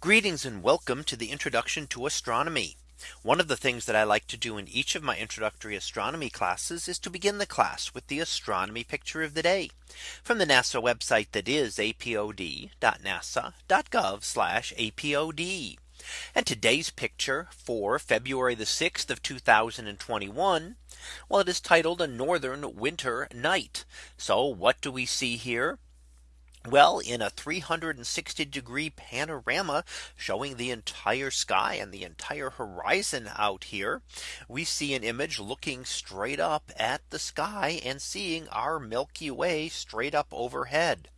Greetings and welcome to the introduction to astronomy. One of the things that I like to do in each of my introductory astronomy classes is to begin the class with the astronomy picture of the day from the NASA website that is apod.nasa.gov apod. And today's picture for February the 6th of 2021. Well, it is titled a northern winter night. So what do we see here? Well, in a 360 degree panorama showing the entire sky and the entire horizon out here, we see an image looking straight up at the sky and seeing our Milky Way straight up overhead.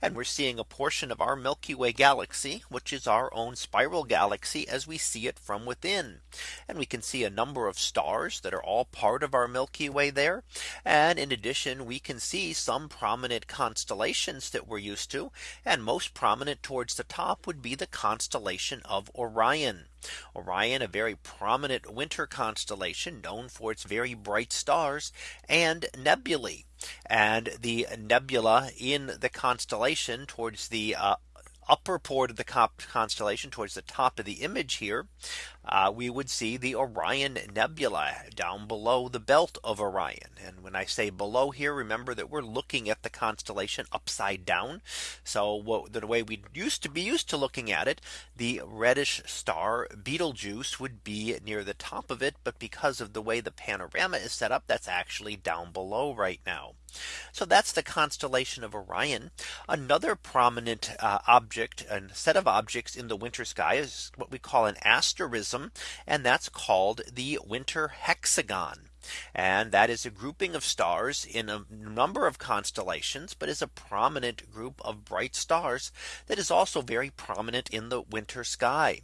And we're seeing a portion of our Milky Way galaxy, which is our own spiral galaxy as we see it from within. And we can see a number of stars that are all part of our Milky Way there. And in addition, we can see some prominent constellations that we're used to. And most prominent towards the top would be the constellation of Orion. Orion, a very prominent winter constellation known for its very bright stars and nebulae. And the nebula in the constellation towards the uh, upper port of the constellation towards the top of the image here, uh, we would see the Orion Nebula down below the belt of Orion. And when I say below here, remember that we're looking at the constellation upside down. So what, the way we used to be used to looking at it, the reddish star Betelgeuse would be near the top of it. But because of the way the panorama is set up, that's actually down below right now. So that's the constellation of Orion. Another prominent uh, object and set of objects in the winter sky is what we call an asterism. And that's called the winter hexagon. And that is a grouping of stars in a number of constellations, but is a prominent group of bright stars that is also very prominent in the winter sky.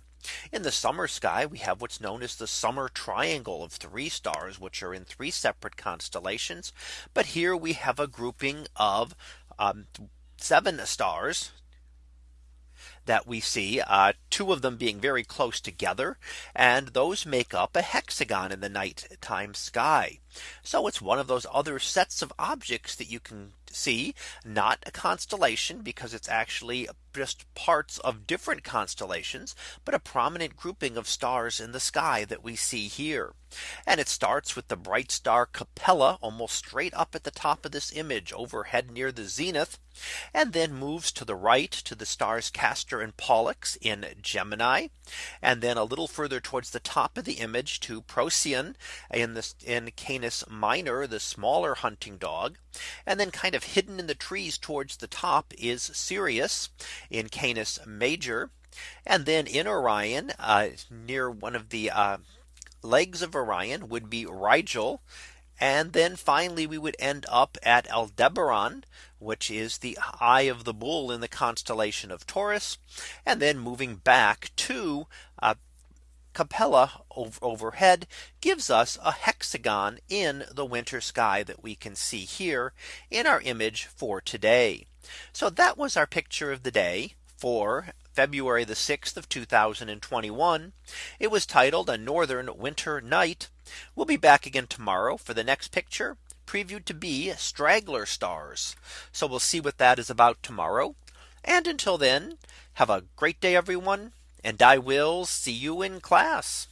In the summer sky, we have what's known as the summer triangle of three stars, which are in three separate constellations. But here we have a grouping of um, seven stars that we see uh, two of them being very close together and those make up a hexagon in the nighttime sky. So it's one of those other sets of objects that you can see not a constellation because it's actually just parts of different constellations, but a prominent grouping of stars in the sky that we see here. And it starts with the bright star Capella almost straight up at the top of this image overhead near the zenith and then moves to the right to the stars Castor and Pollux in Gemini and then a little further towards the top of the image to Procyon in this in Canis Minor the smaller hunting dog and then kind of hidden in the trees towards the top is Sirius in Canis Major. And then in Orion uh, near one of the uh, legs of Orion would be Rigel. And then finally we would end up at Aldebaran, which is the eye of the bull in the constellation of Taurus. And then moving back to uh, Capella overhead gives us a hexagon in the winter sky that we can see here in our image for today. So that was our picture of the day for February the 6th of 2021. It was titled a northern winter night. We'll be back again tomorrow for the next picture previewed to be straggler stars. So we'll see what that is about tomorrow. And until then, have a great day, everyone and I will see you in class.